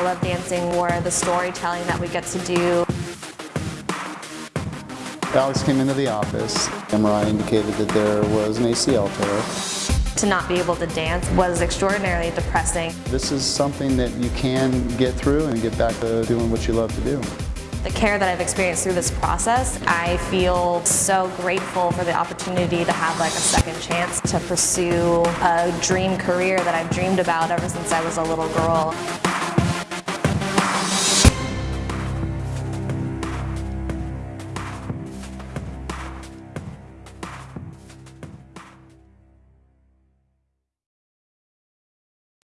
I love dancing more the storytelling that we get to do. Alex came into the office. MRI indicated that there was an ACL tear. To not be able to dance was extraordinarily depressing. This is something that you can get through and get back to doing what you love to do. The care that I've experienced through this process, I feel so grateful for the opportunity to have like a second chance to pursue a dream career that I've dreamed about ever since I was a little girl.